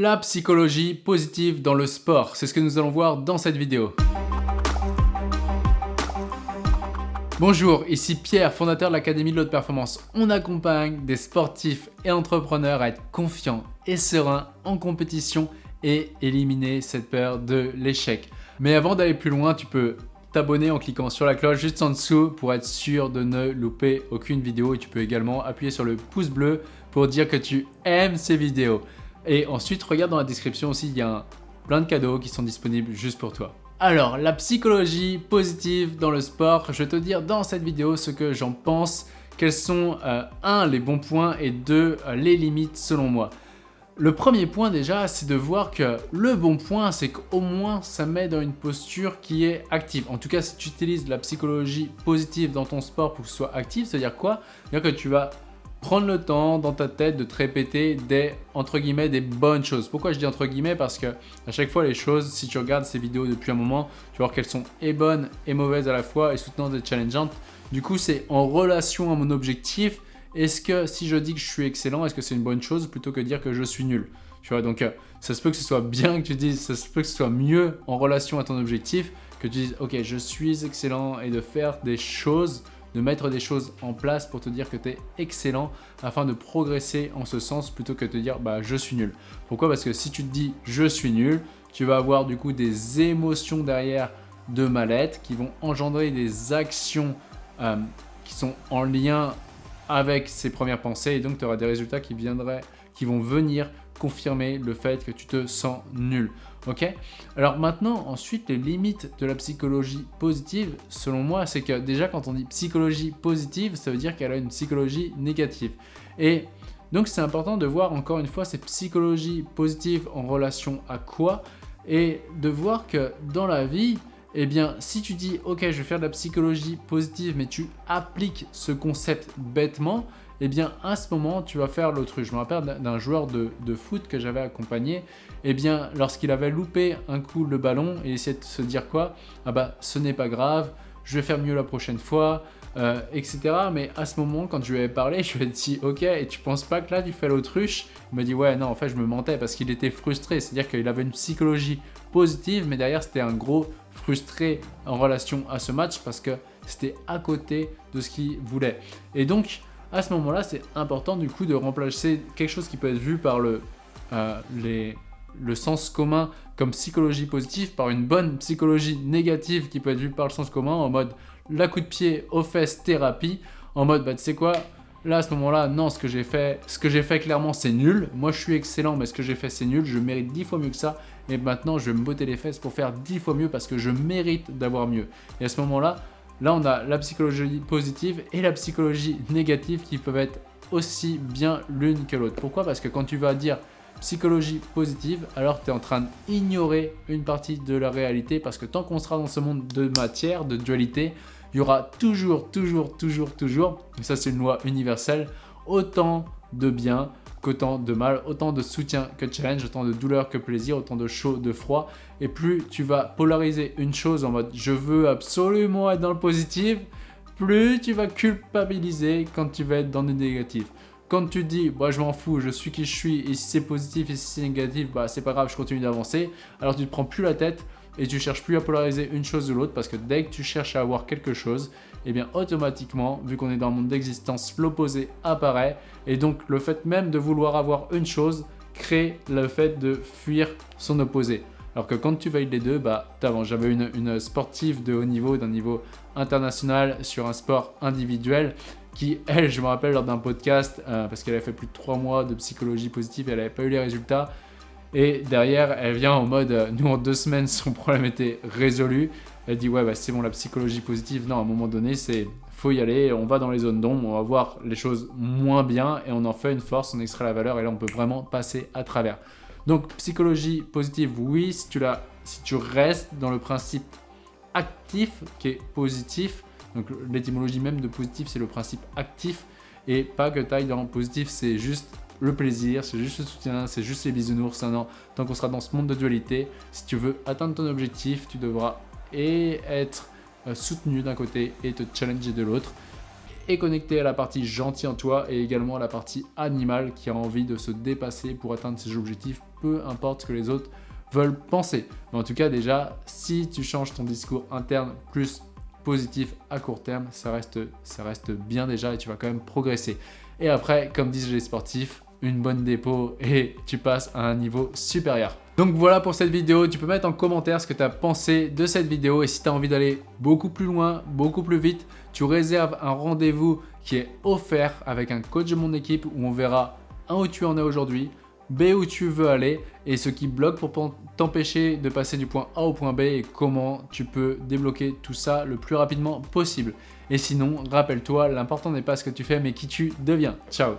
La psychologie positive dans le sport, c'est ce que nous allons voir dans cette vidéo. Bonjour, ici Pierre, fondateur de l'Académie de l'Haute Performance. On accompagne des sportifs et entrepreneurs à être confiants et sereins en compétition et éliminer cette peur de l'échec. Mais avant d'aller plus loin, tu peux t'abonner en cliquant sur la cloche juste en dessous pour être sûr de ne louper aucune vidéo et tu peux également appuyer sur le pouce bleu pour dire que tu aimes ces vidéos. Et ensuite, regarde dans la description aussi, il y a plein de cadeaux qui sont disponibles juste pour toi. Alors, la psychologie positive dans le sport, je vais te dire dans cette vidéo ce que j'en pense, quels sont, euh, un, les bons points et deux, euh, les limites selon moi. Le premier point déjà, c'est de voir que le bon point, c'est qu'au moins ça met dans une posture qui est active. En tout cas, si tu utilises la psychologie positive dans ton sport pour que ce soit actif, c'est-à-dire quoi? C'est-à-dire que tu vas prendre le temps dans ta tête de te répéter des, entre guillemets, des bonnes choses. Pourquoi je dis entre guillemets? Parce que à chaque fois, les choses, si tu regardes ces vidéos depuis un moment, tu vas voir qu'elles sont et bonnes et mauvaises à la fois et soutenantes et challengeantes. Du coup, c'est en relation à mon objectif. Est-ce que si je dis que je suis excellent, est-ce que c'est une bonne chose plutôt que dire que je suis nul? Tu vois, donc euh, ça se peut que ce soit bien que tu dises, ça se peut que ce soit mieux en relation à ton objectif que tu dises, ok, je suis excellent et de faire des choses de mettre des choses en place pour te dire que tu es excellent afin de progresser en ce sens plutôt que de te dire bah je suis nul. Pourquoi? Parce que si tu te dis je suis nul, tu vas avoir du coup des émotions derrière de mal-être qui vont engendrer des actions euh, qui sont en lien avec ces premières pensées et donc tu auras des résultats qui, viendraient, qui vont venir confirmer le fait que tu te sens nul. Ok? Alors maintenant, ensuite, les limites de la psychologie positive, selon moi, c'est que déjà quand on dit psychologie positive, ça veut dire qu'elle a une psychologie négative. Et donc c'est important de voir encore une fois cette psychologie positive en relation à quoi? Et de voir que dans la vie, eh bien, si tu dis « Ok, je vais faire de la psychologie positive », mais tu appliques ce concept bêtement, eh bien à ce moment tu vas faire l'autruche. Je me rappelle d'un joueur de, foot que j'avais accompagné, eh bien lorsqu'il avait loupé un coup le ballon, il essayait de se dire quoi? Ah bah ce n'est pas grave, je vais faire mieux la prochaine fois, euh, etc. Mais à ce moment, quand je lui avais parlé, je lui ai dit « Ok, et tu penses pas que là tu fais l'autruche ?» Il m'a dit « Ouais, non, en fait je me mentais parce qu'il était frustré, c'est-à-dire qu'il avait une psychologie positive, mais derrière c'était un gros frustré en relation à ce match parce que c'était à côté de ce qu'il voulait. Et donc, à ce moment-là, c'est important du coup de remplacer quelque chose qui peut être vu par le, euh, le sens commun comme psychologie positive par une bonne psychologie négative qui peut être vue par le sens commun en mode la coup de pied aux fesses thérapie, en mode bah tu sais quoi, là à ce moment-là, non, ce que j'ai fait, ce que j'ai fait clairement c'est nul, moi je suis excellent mais ce que j'ai fait c'est nul, je mérite dix fois mieux que ça. Et maintenant je vais me botter les fesses pour faire dix fois mieux parce que je mérite d'avoir mieux. Et à ce moment-là, Là, on a la psychologie positive et la psychologie négative qui peuvent être aussi bien l'une que l'autre. Pourquoi? Parce que quand tu vas dire psychologie positive, alors tu es en train d'ignorer une partie de la réalité parce que tant qu'on sera dans ce monde de matière, de dualité, il y aura toujours, toujours, toujours, toujours, et ça c'est une loi universelle, autant de bien qu'autant de mal, autant de soutien que challenge, autant de douleur que plaisir, autant de chaud, de froid. Et plus tu vas polariser une chose en mode je veux absolument être dans le positif, plus tu vas culpabiliser quand tu vas être dans le négatif. Quand tu dis bah, je m'en fous, je suis qui je suis, et si c'est positif et si c'est négatif, bah c'est pas grave, je continue d'avancer, alors tu te prends plus la tête et tu cherches plus à polariser une chose ou l'autre parce que dès que tu cherches à avoir quelque chose, et eh bien automatiquement, vu qu'on est dans le monde d'existence, l'opposé apparaît et donc le fait même de vouloir avoir une chose crée le fait de fuir son opposé. Alors que quand tu valides les deux, bah t'avances. J'avais une, sportive de haut niveau, d'un niveau international sur un sport individuel qui, elle, je me rappelle lors d'un podcast, euh, parce qu'elle avait fait plus de trois mois de psychologie positive et elle n'avait pas eu les résultats, et derrière, elle vient en mode, euh, nous en deux semaines, son problème était résolu. Elle dit, ouais, bah, c'est bon, la psychologie positive. Non, à un moment donné, c'est faut y aller, on va dans les zones d'ombre, on va voir les choses moins bien et on en fait une force, on extrait la valeur et là, on peut vraiment passer à travers. Donc, psychologie positive, oui, si tu, si tu restes dans le principe actif qui est positif, donc l'étymologie même de positif, c'est le principe actif et pas que taille dans positif, c'est juste le plaisir, c'est juste le soutien, c'est juste les bisounours. Non, tant qu'on sera dans ce monde de dualité, si tu veux atteindre ton objectif, tu devras et être euh, soutenu d'un côté et te challenger de l'autre. est connecté à la partie gentille en toi et également à la partie animale qui a envie de se dépasser pour atteindre ses objectifs, peu importe ce que les autres veulent penser. Mais en tout cas, déjà, si tu changes ton discours interne plus positif à court terme, ça reste, ça reste bien déjà et tu vas quand même progresser. Et après, comme disent les sportifs, une bonne dépôt et tu passes à un niveau supérieur. Donc voilà pour cette vidéo, tu peux mettre en commentaire ce que tu as pensé de cette vidéo et si tu as envie d'aller beaucoup plus loin, beaucoup plus vite, tu réserves un rendez-vous qui est offert avec un coach de mon équipe où on verra un où tu en es aujourd'hui, B où tu veux aller et ce qui bloque pour t'empêcher de passer du point A au point B et comment tu peux débloquer tout ça le plus rapidement possible. Et sinon, rappelle-toi, l'important n'est pas ce que tu fais mais qui tu deviens. Ciao